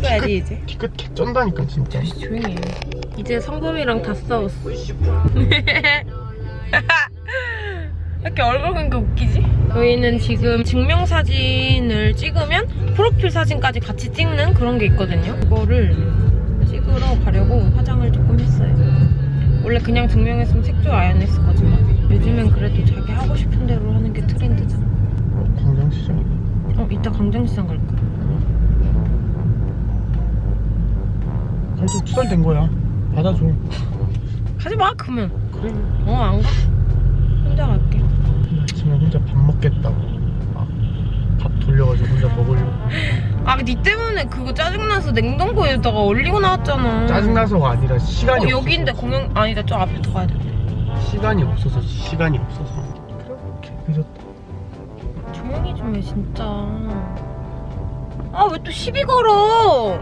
찍어야지 이제. 뒤끝 개 쩐다니까 진짜. 조용히 해. 이제 성범이랑 다 싸웠어. 이렇게 얼굴 보니까 웃기지? 저희는 지금 증명사진을 찍으면 프로필 사진까지 같이 찍는 그런 게 있거든요. 그거를 찍으러 가려고 화장을 조금 했어요. 원래 그냥 증명했으면 색조 안 했을 거지만 요즘엔 그래도 자기 하고 싶은 대로 하는 게 트렌드잖아. 어, 광장시장이다 어 이따 광장시장 갈까? 갈수 투덜된 거야. 받아줘. 가지 마 그러면. 그래. 어안 가. 혼자 갈게. 아침에 혼자 밥 먹겠다고. 막밥 돌려가지고 혼자 먹으려고. 아니 때문에 그거 짜증나서 냉동고에다가 얼리고 나왔잖아. 짜증나서가 아니라 시간이 어, 여기인데 공영 아니다 저 앞에 더 가야 돼. 시간이 없어서 시간이 없어서. 그렇게. 늦었다 조용히 좀 해 진짜. 아 왜 또 시비 걸어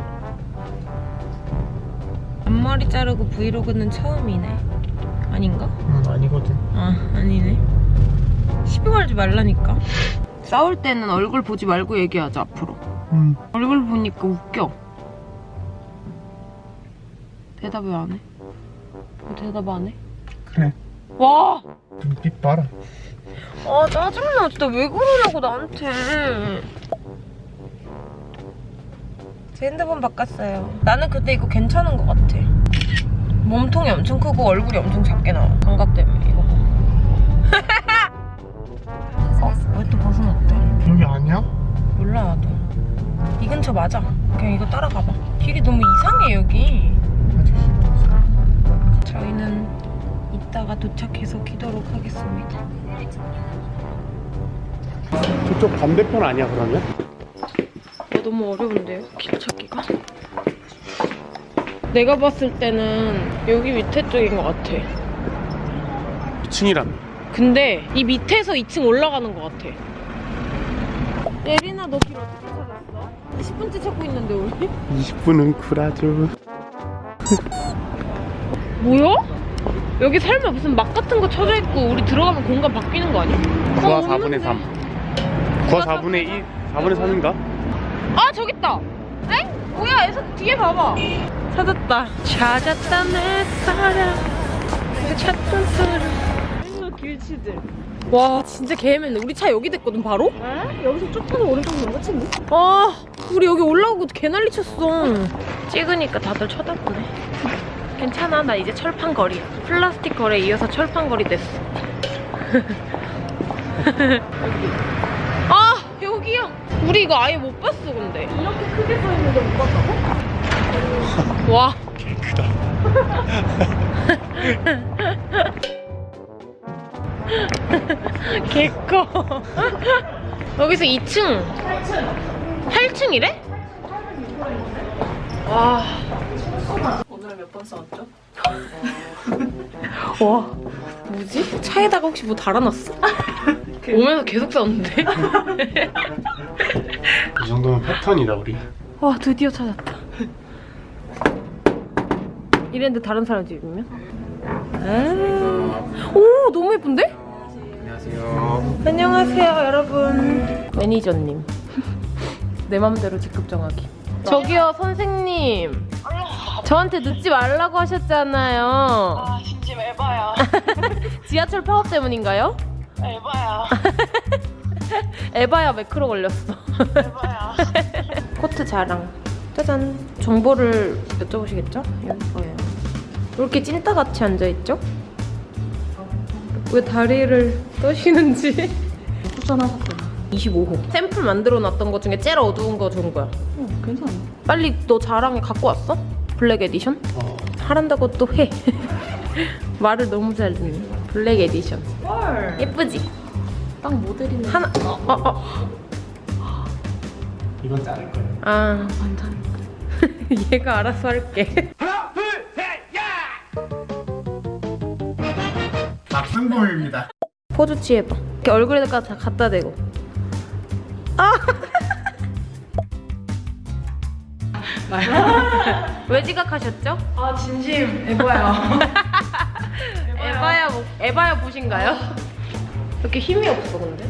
앞머리 자르고 브이로그는 처음이네. 아닌가? 응 아니거든. 아 아니네. 시비 걸지 말라니까. 싸울 때는 얼굴 보지 말고 얘기하자 앞으로. 응. 얼굴 보니까 웃겨. 대답 왜 안 해? 왜 대답 안 해? 그래. 와! 눈빛 봐라. 아 짜증나. 진짜 왜 그러냐고 나한테. 제 핸드폰 바꿨어요. 나는 근데 이거 괜찮은 것 같아 몸통이 엄청 크고 얼굴이 엄청 작게 나와 감각 때문에 이거 봐 어? 왜 또 벗어났대? 여기 아니야? 몰라 나도 이 근처 맞아 그냥 이거 따라가봐 길이 너무 이상해 여기 아저씨 저희는 이따가 도착해서 기도록 하겠습니다 저쪽 반대편 아니야 그러면? 어, 너무 어려운데요? 길 찾기가? 내가 봤을 때는 여기 밑에 쪽인 것 같아 2층이라며 근데 이 밑에서 2층 올라가는 것 같아 예린아 너 길 어떻게 찾았어? 10분째 찾고 있는데 우리? 20분은 쿨하죠 뭐야? 여기 설마 무슨 막 같은 거 쳐져 있고 우리 들어가면 공간 바뀌는 거 아니야? 9와 어, 4분의 없는데. 3 9와 4분의 2 4분의 3인가? 아 저기 있다. 엥? 뭐야? 에서 뒤에 봐봐. 찾았다. 찾았다 내 사랑. 내 찾던 사랑. 길치들. 와 진짜 개매네. 우리 차 여기 됐거든 바로? 에? 여기서 조금 오른쪽 넘어친데? 아 우리 여기 올라오고 개 난리 쳤어. 찍으니까 다들 쳐다보네. 괜찮아 나 이제 철판 거리야. 플라스틱 거리에 이어서 철판 거리 됐어. 우리 이거 아예 못 봤어 근데. 이렇게 크게 서 있는데 못 봤다고? 와. 개 크다 개커. 여기서 2층. 8층. 8층이래? 와. 오늘은 몇번 싸웠죠? 와. 뭐지? 차에다가 혹시 뭐 달아놨어? 오면서 계속 싸웠는데? 이 정도면 패턴이다 우리 와, 드디어 찾았다. 이랬는데 다른 사람 집이면? 아. 오, 너무 예쁜데? 안녕하세요 안녕하세요, 여러분. 매니저님. 내 맘대로 직급 정하기. 저기요, 선생님. 저한테 늦지 말라고 하셨잖아요. 아 진심 에바야 지하철 파업 때문인가요? 에바야 에바야 매크로 걸렸어. 에바야 코트 자랑. 짜잔. 정보를 여쭤보시겠죠? 여기 거예요. 왜 이렇게 찐따같이 앉아있죠? 왜 다리를 떠시는지. 추천하셨잖아 25호. 샘플 만들어 놨던 것 중에 제일 어두운 거 좋은 거야. 어 괜찮아 빨리 너 자랑에 갖고 왔어? black edition? 어, 하란다고 또 해. 말을 너무 잘 듣네. black edition. 헐 예쁘지? 딱 모델이네 하나, 어, 어, 어. 이건 자를 거야 아, 완전 얘가 알아서 할게. 박승범입니다 포즈 취해봐. 이렇게 얼굴에다가 다 갖다 대고. 아! 왜 지각하셨죠? 아 진심 에바야 에바야, 뭐- 에바야 보신가요? 이렇게 힘이 없어, 근데?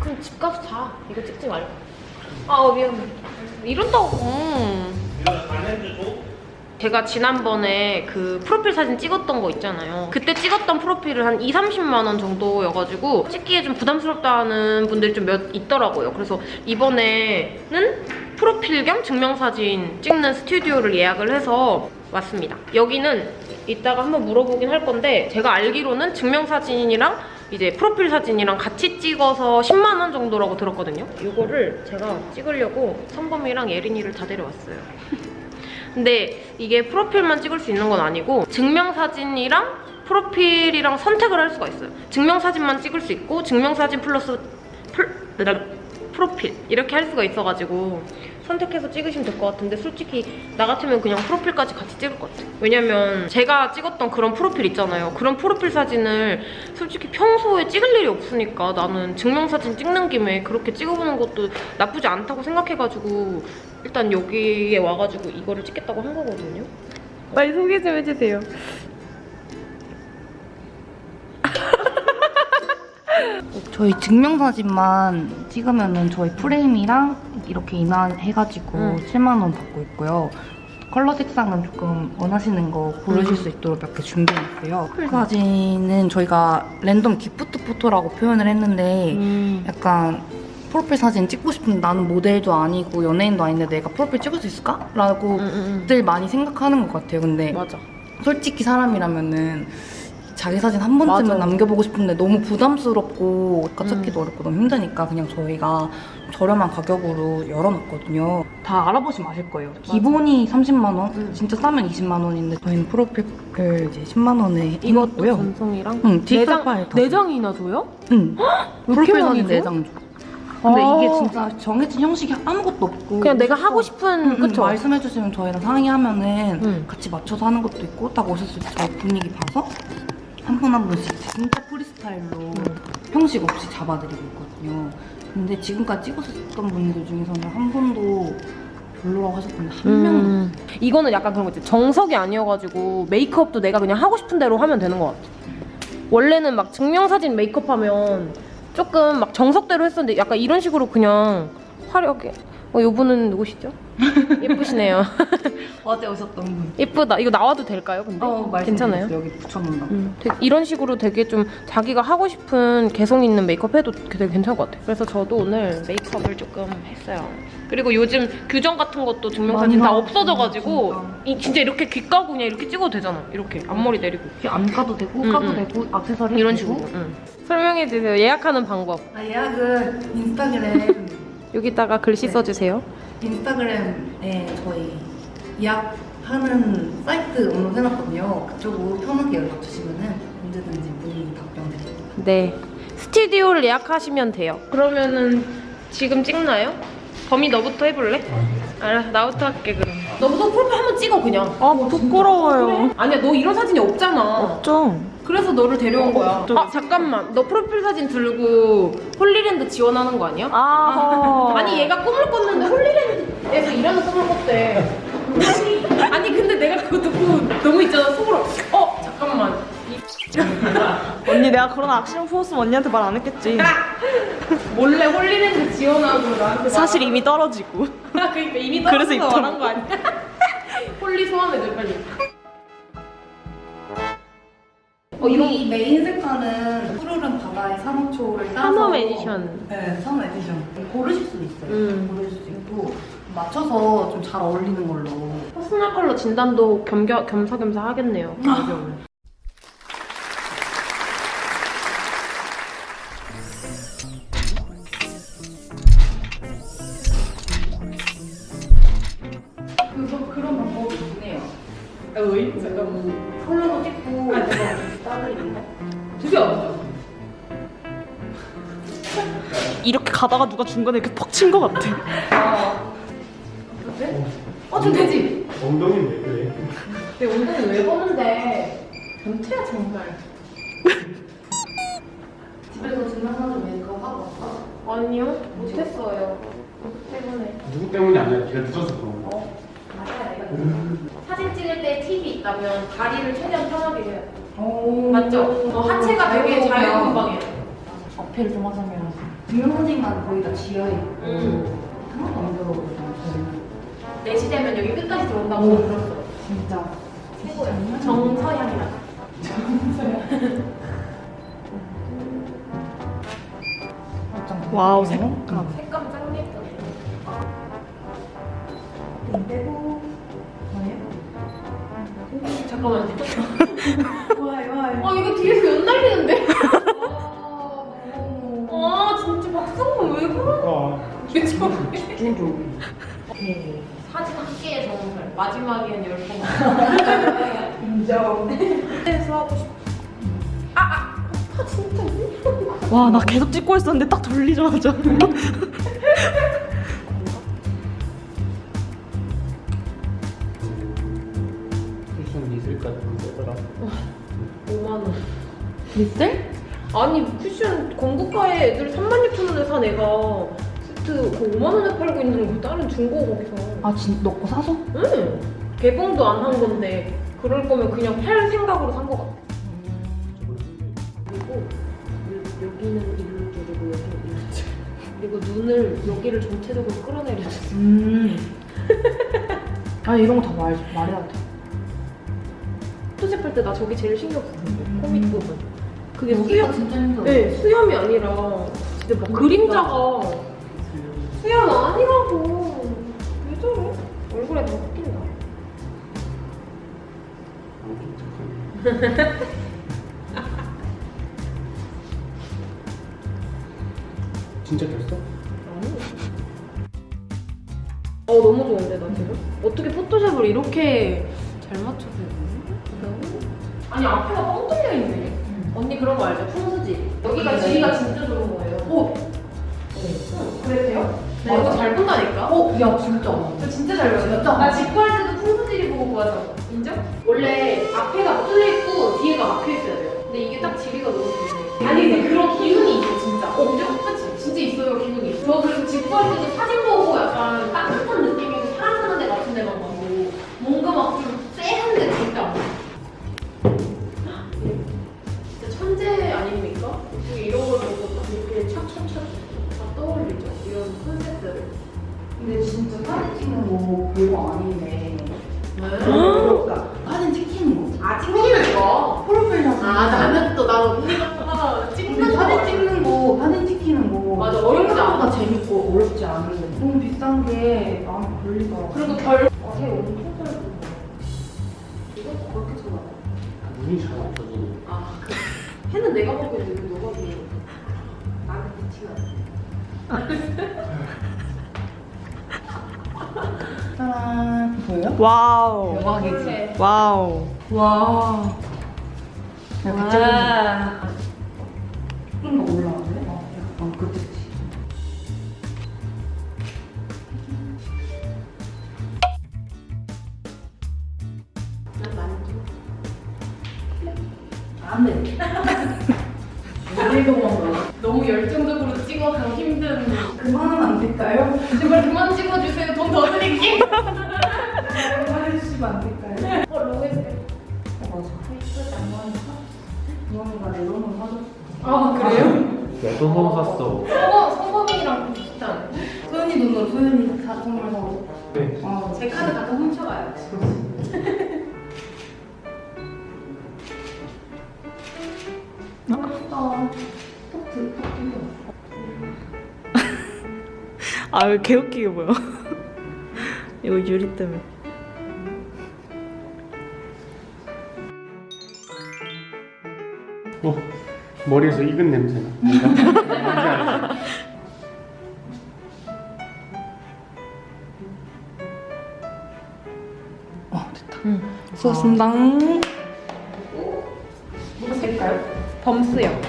그럼 집 가서 자. 이거 찍지 말고. 아, 어, 미안해. 이런다고. 제가 지난번에 그 프로필 사진 찍었던 거 있잖아요. 그때 찍었던 프로필을 한 2, 30만 원 정도여가지고 찍기에 좀 부담스럽다는 분들이 좀 몇 있더라고요. 그래서 이번에는 프로필 겸 증명사진 찍는 스튜디오를 예약을 해서 왔습니다. 여기는 이따가 한번 물어보긴 할 건데 제가 알기로는 증명사진이랑 이제 프로필 사진이랑 같이 찍어서 10만 원 정도라고 들었거든요. 이거를 제가 찍으려고 성범이랑 예린이를 다 데려왔어요. 근데 이게 프로필만 찍을 수 있는 건 아니고 증명사진이랑 프로필이랑 선택을 할 수가 있어요. 증명사진만 찍을 수 있고 증명사진 플러스 플, 프로필 이렇게 할 수가 있어가지고 선택해서 찍으시면 될 것 같은데 솔직히 나 같으면 그냥 프로필까지 같이 찍을 것 같아요. 왜냐면 제가 찍었던 그런 프로필 있잖아요. 그런 프로필 사진을 솔직히 평소에 찍을 일이 없으니까 나는 증명사진 찍는 김에 그렇게 찍어보는 것도 나쁘지 않다고 생각해가지고 일단 여기에 와가지고 이거를 찍겠다고 한 거거든요. 빨리 소개 좀 해주세요. 저희 증명사진만 찍으면은 저희 프레임이랑 이렇게 인화해가지고 음. 7만 원 받고 있고요. 컬러 색상은 조금 원하시는 거 고르실 수 있도록 몇 개 준비했어요. 그 사진은 저희가 random gift photo라고 표현을 했는데 음. 약간 프로필 사진 찍고 싶은데 나는 모델도 아니고 연예인도 아닌데 내가 프로필 찍을 수 있을까? 라고 음, 음, 들 많이 생각하는 것 같아요. 근데 음. 맞아. 솔직히 사람이라면은 자기 사진 한 번쯤은 맞아. 남겨보고 싶은데 너무 부담스럽고 음. 가찾기도 어렵고 너무 힘드니까 그냥 저희가 저렴한 가격으로 열어놨거든요. 다 알아보시면 아실 거예요. 기본이 30만 원, 음. 진짜 싸면 20만 원인데 저희는 프로필 이제 10만 원에 이것도 해놨고요. 전송이랑 응, 디지털 파일 다 내장이나 줘요? 응. 왜 프로필 사진 줘? 내장 줘. 근데 아. 이게 진짜 정해진 형식이 아무것도 없고 그냥 내가 하고 싶은 응, 응, 그쵸? 말씀해주시면 저희랑 상의하면은 응. 같이 맞춰서 하는 것도 있고 딱 있어요. 저희 분위기 봐서 한분한 분씩 진짜 프리스타일로 형식 없이 잡아드리고 있거든요. 근데 지금까지 찍으셨던 분들 중에서는 한 분도 별로라고 하셨던데 한 명도 음. 이거는 약간 그런 거 있지 정석이 아니어가지고 메이크업도 내가 그냥 하고 싶은 대로 하면 되는 것 같아 원래는 막 증명사진 메이크업 하면 조금 막 정석대로 했었는데 약간 이런 식으로 그냥 화려하게 어, 이분은 누구시죠? 예쁘시네요 어제 오셨던 분. 예쁘다 이거 나와도 될까요 근데? 어, 괜찮아요? 여기 붙여놓는다고. 음, 이런 식으로 되게 좀 자기가 하고 싶은 개성 있는 메이크업 해도 되게 괜찮을 것 같아요. 그래서 저도 오늘 메이크업을 조금 했어요. 그리고 요즘 규정 같은 것도 증명사진 다. 없어져가지고 진짜. 이- 진짜 이렇게 귀 까고 그냥 이렇게 찍어도 되잖아. 이렇게 앞머리 내리고 안 까도 되고 응, 까도 응. 되고 액세서리 이런 되고. 식으로. 응. 설명해 주세요. 예약하는 방법. 아, 예약은 인스타그램 여기다가 글씨 네. 써주세요. 인스타그램에 저희 예약하는 사이트 등록해놨거든요. 그쪽으로 편하게 연락 주시면은 언제든지 문의 답변 드립니다. 네. 스튜디오를 예약하시면 돼요. 그러면은 지금 찍나요? 범이 너부터 해볼래? 알았어, 나부터 할게 그럼. 너부터 프로필 한번 찍어 그냥. 아, 뭐 부끄러워요. 아니야, 너 이런 사진이 없잖아. 없죠? 그래서 너를 데려온 거야. 좀- 아 잠깐만, 너 프로필 사진 들고 홀리랜드 지원하는 거 아니야? 아, 아니 얘가 꿈을 꿨는데 홀리랜드에서 일하는 꿈을 꿨대. 아니, 근데 내가 그거 듣고 너무 있잖아 속으로. 어 잠깐만. 이 언니 내가 그런 악션 포스면 언니한테 말 안 했겠지. 몰래 홀리랜드 지원하고 나한테 사실 이미 떨어지고. 그러니까 이미 떨어져서 말한 거 아니야? 홀리 소환해줘 빨리. 어, 이 메인 색깔은 푸르른 바다의 산호초를 따서 산업 에디션. 네, 산업 에디션 고르실 수 있어요. 음. 고르실 수 있고 맞춰서 좀 잘 어울리는 걸로 personal color 진단도 겸겨, 겸사겸사 하겠네요. 가격을. 가다가 누가 중간에 이렇게 퍽 친 것 같아. 어, 좀 되지? 엉덩이는 왜 그래? 내 엉덩이 왜 보는데? 변태야, 정말. 집에서 증명사진 메이크업 하고 왔어? 아니요, 못했어요. 때문에. 누구 때문이 아니야. 네가 늦어서 그런 거. 어, 맞아요, 이거. 사진 찍을 때 팁이 있다면 다리를 최대한 편하게 해야 돼. 오. 맞죠? 어, 하체가 되게 오. 자유분방해요. 어필을 좀 하자면 증명사진만 거의 다 지하에 있고 음. 하나도 안 들어오거든요 저희는 4시 되면 여기 끝까지 들어온다고 들었어. 진짜. 정서양이라. 와우 색감. 색감 짱 예쁘네. 빼고. 잠깐만 좀 집중 좀. 사진 한 개의 정설 마지막엔 열 번 인정. 해서 하고 싶어. 와나 계속 찍고 있었는데 딱 돌리자마자. 무슨 있을까 싶더라. 5만 원. 리셀? 아니 쿠션 건국가에 애들 3만 6천 원에 산 애가 세트 그 5만 원에 팔고 있는 거 다른 중고 거기서. 아 진, 너거 사서? 응. 개봉도 안 한 건데 그럴 거면 그냥 팔 생각으로 산 거 같아. 그리고 여- 여기는 일로 줄이고 여기는 일로 줄. 그리고 눈을 여기를 전체적으로 끌어내려줬어. 음. 아니 이런 거 다 말, 말해야 돼. 포토샵 할때 나 저기 제일 신경 썼는데 음. 코믹 부분. 그게 수염, 진짜 힘들어. 네 수염이 아니라 진짜 막 그림자가 수염 아니라고. 왜 저래? 얼굴에 다 섞인다. 진짜 됐어? 아니. 어 너무 좋은데 나 지금? 어떻게 포토샵을 이렇게 잘 맞춰서 했지? 아니 앞에가 뻥 뚫려 있네. 언니 그런 거 알죠? 풍수지. 여기가 네. 지리가 진짜 좋은 거예요. 오. 응, 그랬대요? 나 이거 잘 본다니까? 어, 야 진짜. 저 진짜 잘. 진짜? 나 직구할 때도 풍수지리 보고 구하잖아. 인정? 원래 앞에가 뚫려 있고 뒤에가 막혀 있어야 돼요. 근데 이게 딱 지리가 너무 좋네. 아니 근데 그런 기운이 있어 진짜. 어, 그죠? 그치? 진짜 있어요 기운이. 저 그래서 직구할 때도 사진 보고 약간 따뜻한 느낌이 짜란. 보여요? 와우. 대박이지. 와우. 와. 야, 갑자기 와 좀더 올라 제발 그만 찍어주세요 돈 더 드릴게 그만해주시면 안 될까요? 어 로맨스 맞아. 주원이가 내 너무 사줬어. 아 그래요? 왜또 뭐 샀어? 성범, 성범이랑 비슷한 소연이 돈으로 소연이 사 선물 사고. 네. 어, 제 카드 갖다 훔쳐가요 아왜 개웃기게 보여. 이거 유리 때문에. 어, 머리에서 익은 냄새나. 뭔가? 어, 됐다. 수고하셨습니다. 뭐 쓸까요? 범스요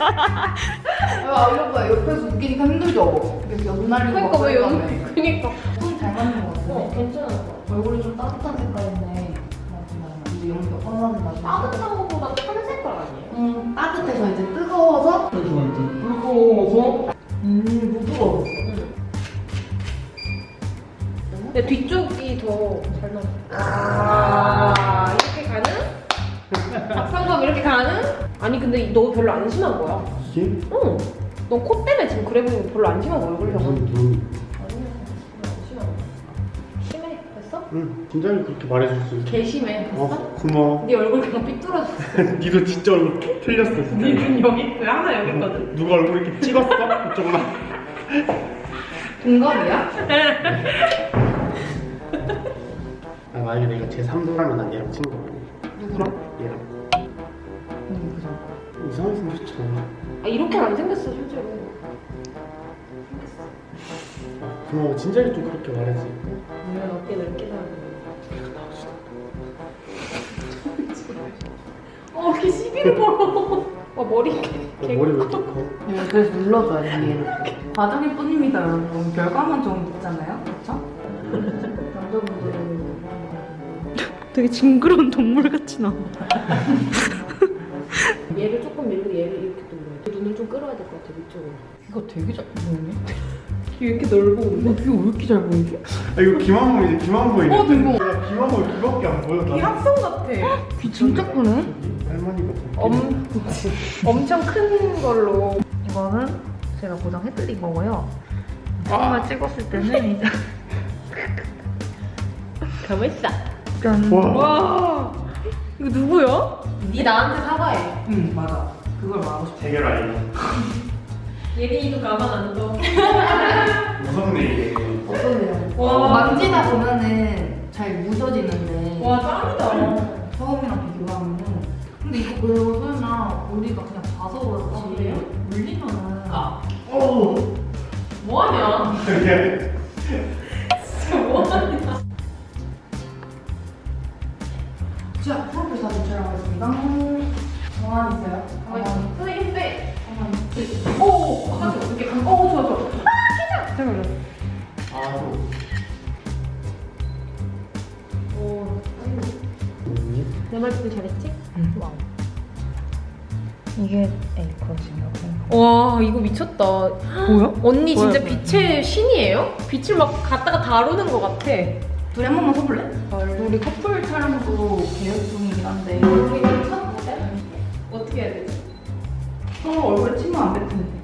아, 이러봐. 옆에서 웃기니까 힘들죠? 이렇게 연 날리고 그러니까 왜 그러다음에. 연 그니까. 손잘 맞는 것 같은데? 어 괜찮아. 얼굴이 좀 따뜻한 색깔인데. 이제 뻔하는 따뜻한 것보다 탄 색깔 아니에요? 음 따뜻해서 이제 뜨거워서. 뜨거워서? 음 부드러워. 근데 뒤쪽이 더 잘 나와. 아. 이렇게 가는 아니 근데 너 별로 안 심한 거야. 이게? 응. 너 코 때문에 지금 그래 보이는 거 별로 안 심한 거야 얼굴형은. 심해. 됐어? 응, 진작에 그렇게 말해줬어. 개 심해. 됐어? 어, 고마워. 네 얼굴 그냥 삐뚤어졌어. 니도 진짜 얼굴 틀렸어, 진짜. 네 눈 여기 그 하나 여기 있거든. 누가 얼굴 이렇게 찍었어? 이쪽만. 동갑이야? 아, 만약에 내가 제 3도라면 난 얘랑 친구. 누구랑? 얘랑. 이렇게는 안 생겼어 실제로. 아, 고마워. 진작에 좀 그렇게 말해지. 물론 어깨 넓게 살아. 어, 걔 시비를 걸어. 와 머리 개. 어, 머리 왜 이렇게 커? 네, 그래서 눌러줘야 돼. 과정일 뿐입니다, 여러분. 결과만 좀 있잖아요? 그쵸? 남자분들은 되게 징그러운 동물 같이 나와. 얘를 조금 밀고 얘를 것 같아 위쪽으로. 이거 되게 잘 보이네. 왜 이렇게 넓어 근데? 어, 귀가 왜 이렇게 잘 보이지? 아, 이거 귀만 보이지? 귀만 보이네. 어, 대박. 야, 귀만 보이 귀밖에 안 보여. 나. 합성 같아. 귀 진짜 크네? 할머니 같은. 엄, 엄청 큰 걸로. 이거는 제가 보정해드린 거고요. 처음에 찍었을 때는 이제 가만 있어. 짠. 와. 와. 이거 누구야? 네 나한테 사과해. 응, 맞아. 그걸 말하고 싶어. 대결 아니야. 예린이도 가만 안 둬. 무섭네 이게. 어떠세요? 와. 만지다 보면은 잘 묻어지는데 와 짱이다. 처음이랑 비교하면은 근데 이거 별로 설마 우리가 그냥 봐서 그렇지 아, 그래요? 물리면은 오. 뭐하냐? 하지 어떻게? 오 좋아 좋아. 아 키장. 잠깐만. 아. 오. 뭐니? 내말 듣기 잘했지? 응. wow. 이게 A컷이라고 와 이거 미쳤다. 뭐야? 언니 진짜 뭐야, 뭐야? 빛의 신이에요? 빛을 막 갖다가 다루는 것 같아. 둘이 한 번만 서볼래? 우리 커플 촬영도 계획 중이긴 한데 첫 번째? 어떻게 해야 되지? 서로 얼굴에 침을 안 뱉는데 손이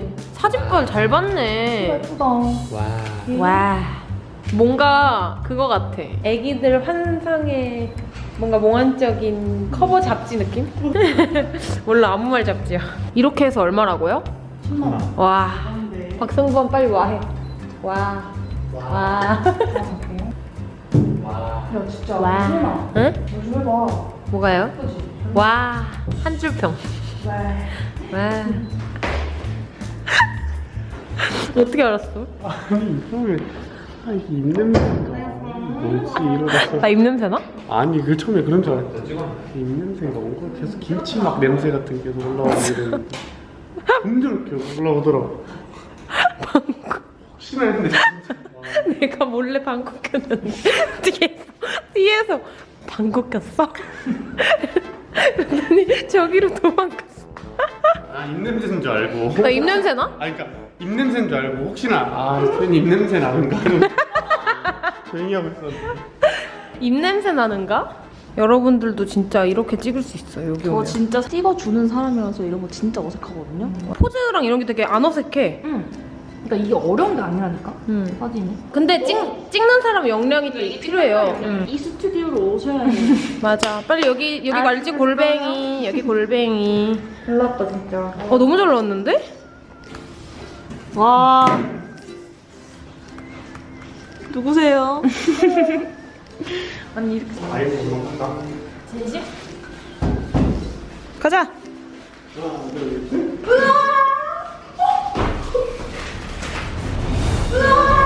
사진빨 잘 봤네. 예쁘다 와. 와. 뭔가 그거 같아. 애기들 환상의 뭔가 몽환적인 커버 잡지 느낌? 몰라, 아무 말 잡지야. 이렇게 해서 얼마라고요? 10만원 와. 네. 박성범 빨리 와 해. 와. 와. 와. 야 진짜 와. 응? 요즘 해봐 뭐가요? 예쁘지? 와. 한 줄 평. 와 와. 어떻게 알았어? 아니 처음에 아 이게 입냄새인가 뭐지 이러다가 나 입냄새 나? 아니 그 처음에 그런 줄 알았어 입냄새가 뭔가 계속 김치 막 냄새 같은 게 계속 올라오고 점점 이렇게 올라오더라고 혹시나 했는데 진짜 와. 내가 몰래 방귀 꼈는데 뒤에서 뒤에서 방귀 꼈어? 그랬더니 저기로 도망갔어. 아 입냄새인 줄 알고 나 입냄새 나? 아니 그러니까 입냄새인 줄 알고 혹시나 아 선생님 입냄새 나는가 조용히 하고 있었는데 입냄새 나는가? 여러분들도 진짜 이렇게 찍을 수 있어요 여기 저 오면. 진짜 찍어주는 사람이라서 이런 거 진짜 어색하거든요. 포즈랑 이런 게 되게 안 어색해. 응 그러니까 이게 어려운 게 아니라니까 음. 사진이 근데 찍, 찍는 사람 역량이 또 필요해요. 음. 이 스튜디오로 오셔야 해요. 맞아. 빨리 여기 여기 아, 말지? 골뱅이 여기 골뱅이. 몰랐다 진짜 어 너무 잘 나왔는데? 와 누구세요? 언니 이렇게 아이고 그럼 간다 제집? 가자! 으아! 어? 으아!